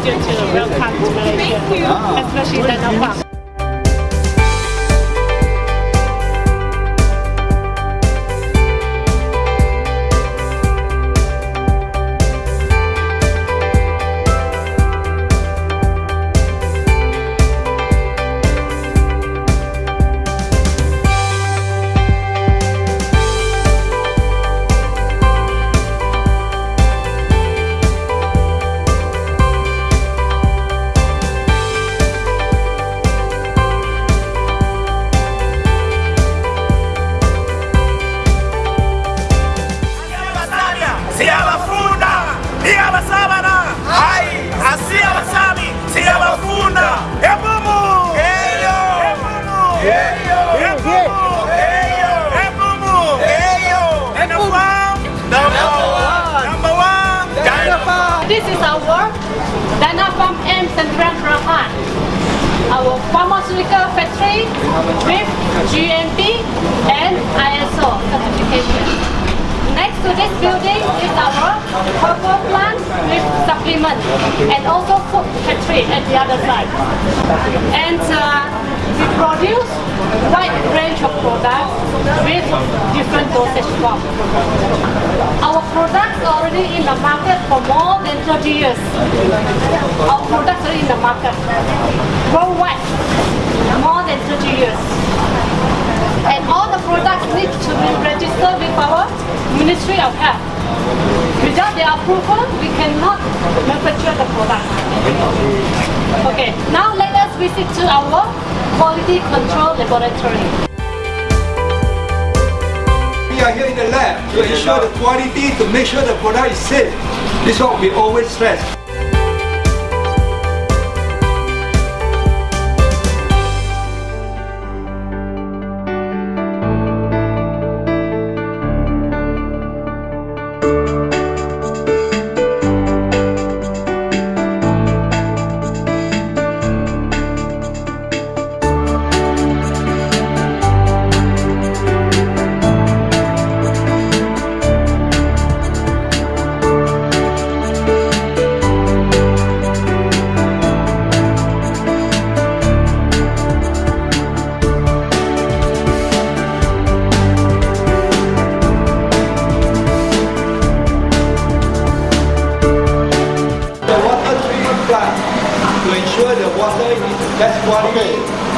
pleasure to welcome. To Malaysia, especially Dana Farm. Pharmaceutical factory with GMP and ISO certification. Next to this building is our herbal plant with supplement and also food factory at the other side. And uh, we produce wide range of products with different dosage form. Our products are already in the market for more than 30 years. Our products are in the market worldwide, more than 30 years. And all the products need to be registered with our Ministry of Health. Without their approval, we cannot manufacture the product. Okay, now let visit to our quality control laboratory. We are here in the lab to ensure the quality, to make sure the product is safe. This is what we always stress.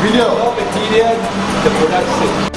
Video. raw the product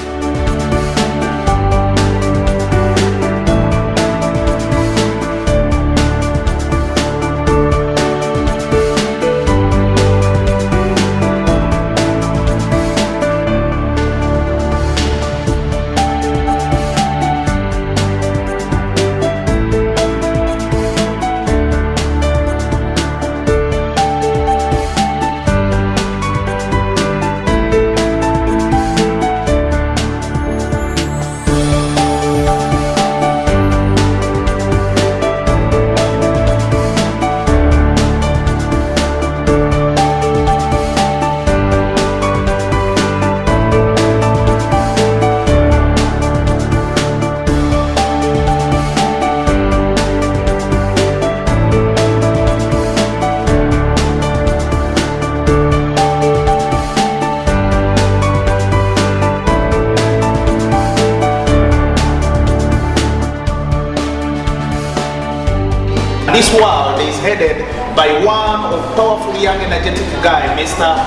This world is headed by one of powerful young energetic guy, Mr.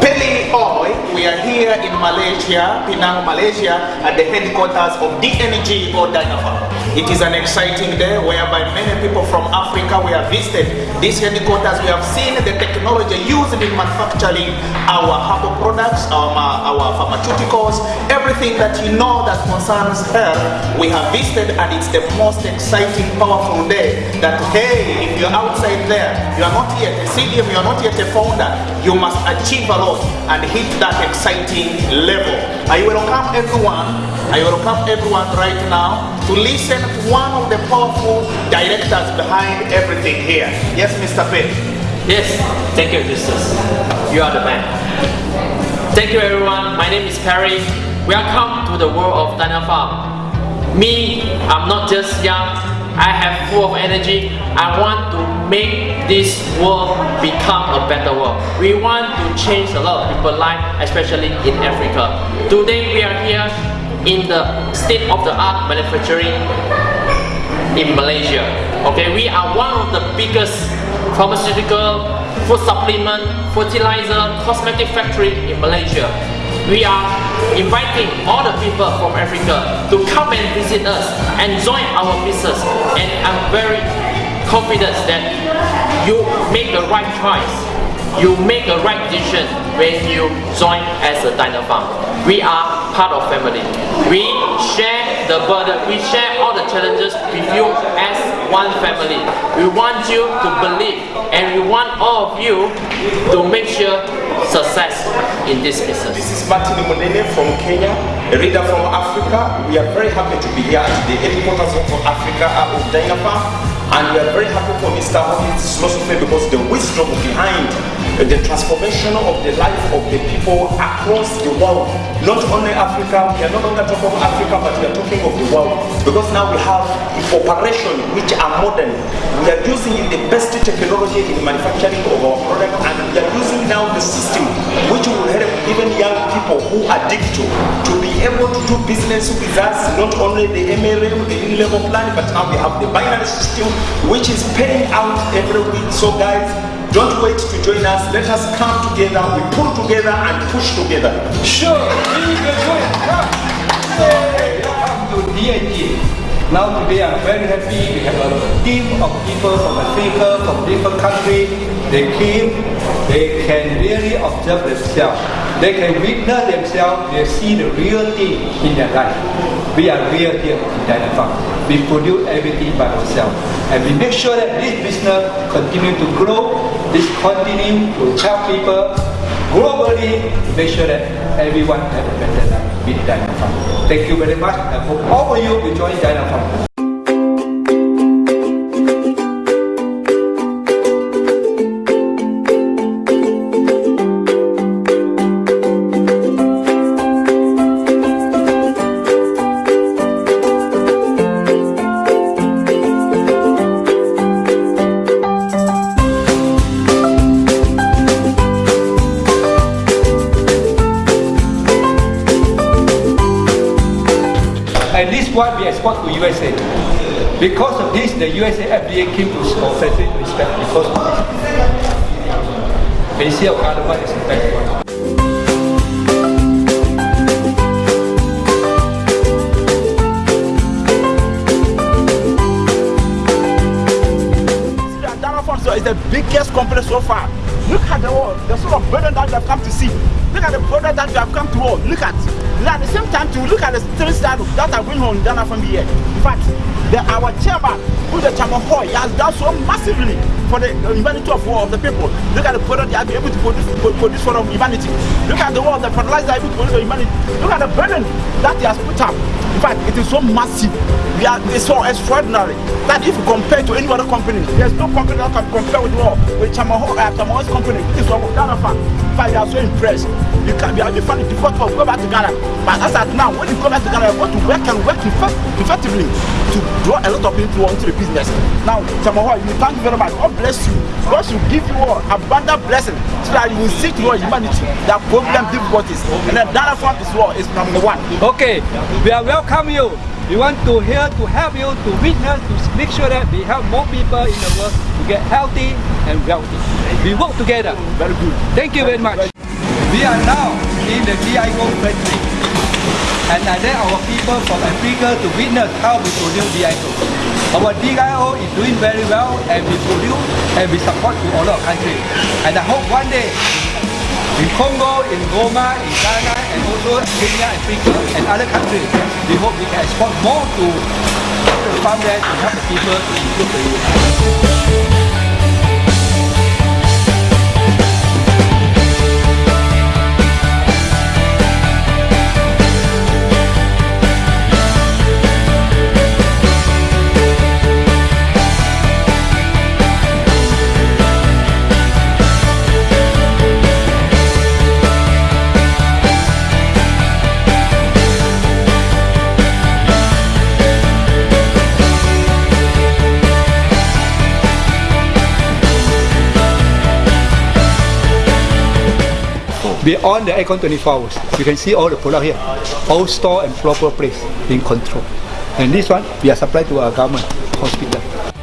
Peli Oi. We are here in Malaysia, Penang, Malaysia, at the headquarters of DNG or Dynapharm. It is an exciting day whereby many people from Africa we have visited this headquarters. We have seen the technology used in manufacturing our herbal products, our, our pharmaceuticals, everything that you know that concerns health. We have visited and it's the most exciting, powerful day that hey, if you're outside there, you are not yet a CDM, you are not yet a founder, you must achieve a lot and hit that exciting level. I welcome everyone, I welcome everyone right now to listen to one of the powerful directors behind everything here. Yes, Mr. Pitt. Yes, thank you, Justus. You are the man. Thank you, everyone. My name is Perry. Welcome to the world of Dana Farm. Me, I'm not just young, I have full of energy. I want to make this world become a better world. We want to change a lot of people's life, especially in Africa. Today we are here in the state-of-the-art manufacturing in Malaysia. Okay, we are one of the biggest pharmaceutical, food supplement, fertilizer, cosmetic factory in Malaysia. We are inviting all the people from Africa to come and visit us and join our business. And I'm very confident that you make the right choice. You make the right decision when you join as a Dynapharm. We are part of family. We share the burden, we share all the challenges with you as one family. We want you to believe and we want all of you to make sure success in this business. This is Martin Monene from Kenya, a reader from Africa. We are very happy to be here at the headquarters of Africa uh, of Dynapharm. And we are very happy for Mr. Hobbit's philosophy because the wisdom behind the transformation of the life of the people across the world. Not only Africa, we are no longer talking of Africa, but we are talking of the world. Because now we have operation which are modern. We are using the best technology in manufacturing of our product and we are using now the system which will help even young people who are digital to be able to do business with us, not only the MLM, the level plan, but now we have the binary system which is paying out every week. So guys, don't wait to join us. Let us come together, we pull together and push together. Sure, we will. Come. Hey, welcome to DNG. Now today I'm very happy. We have a team of people from Africa, from different countries. They came, they can really observe themselves. They can witness themselves, they see the real thing in their life. We are real here in Dynapharm. We produce everything by ourselves. And we make sure that this business continue to grow, this continue to help people globally to make sure that everyone have a better life with. Thank you very much. I hope all of you will join Dynapharm. And this one we export to USA. Because of this, the USA FDA came to to inspect because of this. They see our cardamom is the best one. It's the biggest company so far. Look at the world, the sort of burden that we have come to see. Look at the product that we have come to all. Look at and at the same time to look at the three stars that are going on in Ghana from here. In fact, the, our chairman, who the chairman Hoy, has done so massively for the humanity of, of the people. Look at the product they are able to produce, produce for humanity. Look at the world, the fertilizer able to produce for humanity. Look at the burden that he has put up. In fact, it is so massive. We are, it's so extraordinary that if you compare to any other company, there's no company that can compare with what with Chamaho, uh, Chamaho's company. This is what Ghana. In fact, they are so impressed. You can be to find it difficult to go back to Ghana. But as at now, when you go back to Ghana, you want to work and work effectively to draw a lot of people into the business. Now, Chamaho, you thank you very much. God bless you. God should give you all abundant blessing so that you will see to your humanity that problem difficulties. And then Ghana fan is what is number one. Okay, we are welcome you. We want to here to help you to witness, to make sure that we help more people in the world to get healthy and wealthy. We work together. Very good. Thank you very much. We are now in the DIO factory. And I let our people from Africa to witness how we produce DIO. Our DIO is doing very well and we produce and we support to all our countries. And I hope one day in Congo, in Goma, in Ghana, and also Kenya, Africa, and other countries. We hope we can export more to the farmland to help the people to improve the We on the aircon 24 hours. You can see all the product here. All store and proper place in control. And this one, we are supplied to our government hospital.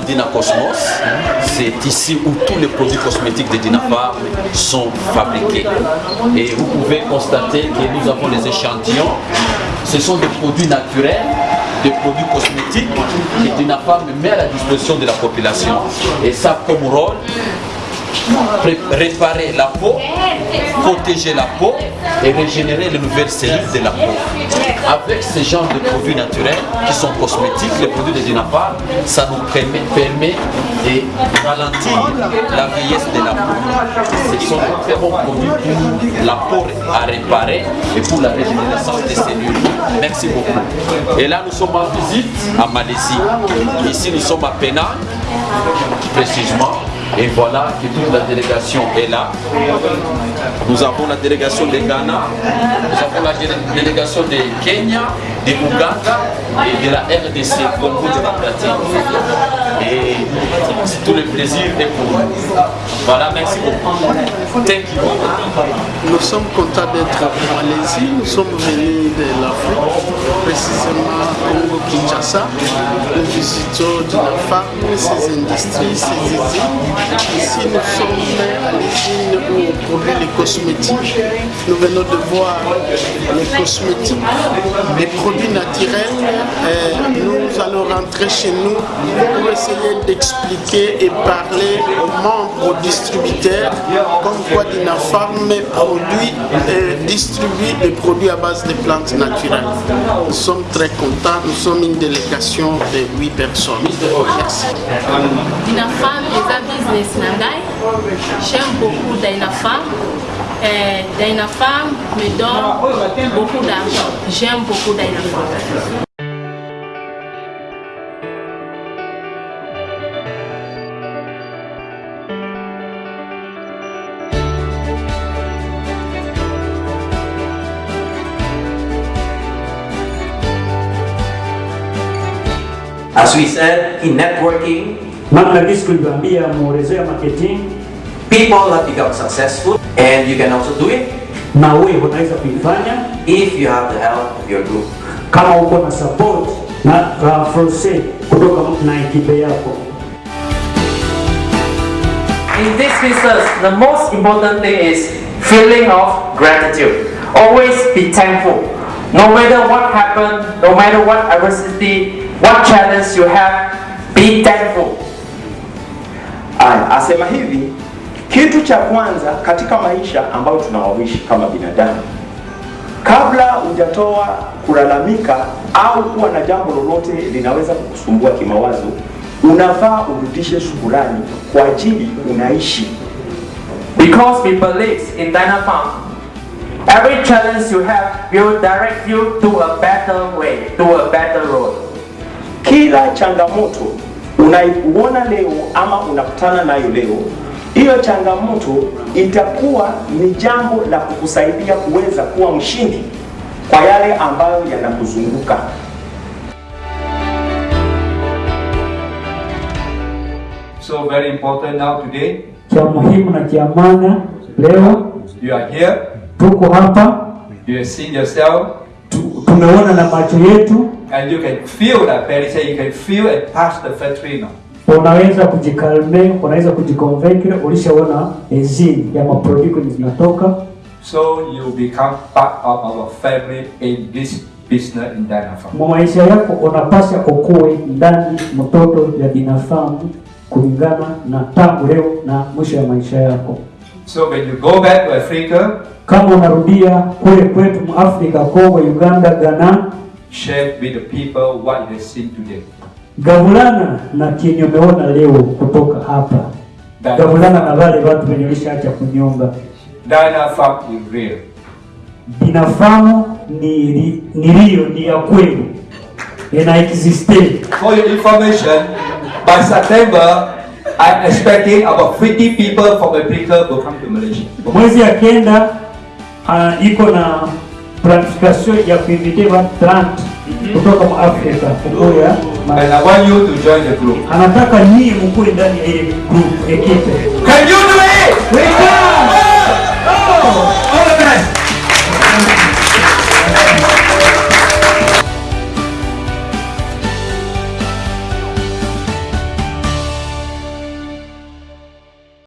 Dina Cosmos. C'est ici où tous les produits cosmétiques de Dinafar sont fabriqués. Et vous pouvez constater que nous avons les échantillons. Ce sont des produits naturels, des produits cosmétiques que Dinafar met à la disposition de la population. Et ça comme rôle, réparer la peau, protéger la peau et régénérer les nouvelles cellules de la peau. Avec ce genre de produits naturels qui sont cosmétiques, les produits de Dinapar, ça nous permet, de ralentir la vieillesse de la peau. Ce sont de très bons produits pour la peau à réparer et pour la régénération des cellules. Merci beaucoup. Et là, nous sommes en visite à Malaisie. Ici, nous sommes à Penang, précisément. Et voilà que toute la délégation est là. Nous avons la délégation de Ghana, nous avons la dé- délégation de Kenya, de Ouganda et de la RDC, Congo démocratique. Et tout le plaisir est pour nous. Voilà, merci beaucoup. Thank you. Nous sommes contents d'être en Malaisie. Nous sommes venus de l'Afrique, précisément Congo-Kinshasa. Nous visitons Dinafar, ses industries, ses usines. Ici, nous sommes à l'usine où on produit les cosmétiques. Nous venons de voir les cosmétiques, les produits naturels. Nous allons rentrer chez nous pour essayer d'expliquer et parler aux membres, distributeurs, comme quoi Dinafarm produit distribue des produits à base de plantes naturelles. Nous sommes très contents, nous sommes une délégation de 8 personnes. Merci. Dinafam eza business na ngai j'aime beaucoup Dynafam euh, Dynafam me donne beaucoup d'argent. J'aime beaucoup Dynafam As we said, in networking, gisi tulivyoambia muorezo ya marketing people have become successful and you can also do it na wewe unaweza kuifanya if you have the help of your group. kama uko na support na uh, force kutoka na ekipe yako In this business, the most important thing is feeling of gratitude. Always be thankful. No matter what happened, no matter what adversity, what challenge you have, be thankful. Aya, asema hivi, kitu cha kwanza katika maisha ambayo tunaoishi kama binadamu, kabla hujatoa kulalamika au kuwa na jambo lolote linaweza kukusumbua kimawazo, unafaa urudishe shukurani kwa ajili unaishi. Because we believe in Dynapalm, every challenge you have will direct you to a better way, to a better road. Kila changamoto unaiona leo ama unakutana nayo leo, hiyo changamoto itakuwa ni jambo la kukusaidia kuweza kuwa mshindi kwa yale ambayo yanakuzunguka. So very important now today, Cha muhimu na cha maana leo. You are here, tuko hapa, you have seen yourself, tumeona na macho yetu, and you can feel that very say you can feel and touch the factory now. Unaweza kujikalme, unaweza kujikonvekre, ulishaona enzini ya maprodukti kwenye zinatoka So you become part of our family in this business in Dynafarm. mu maisha yako, unapasha ukuwe ndani mtoto ya Dynafarm kulingana na tangu leo na mwisho ya maisha yako. So when you go back to Africa, Kama unarudia kule kwetu mu Afrika, Kongo, Uganda, Ghana, share with the people what you have seen today. Gavulana na kenye umeona leo kutoka hapa, gavulana na wale watu wenye ulishaacha kunyonga. Binafamu ni rio, ni ya kweli, ina existe. For your information, by September, I'm expecting about 50 people from Africa will come to Malaysia. Mwezi ya kenda uh, iko na planification ya kuinvite watu 30 kutoka mwa Afrika. And I want you to join the group. anataka nyie mkuwe ndani ya ile group ekipe. Can you do it? We can!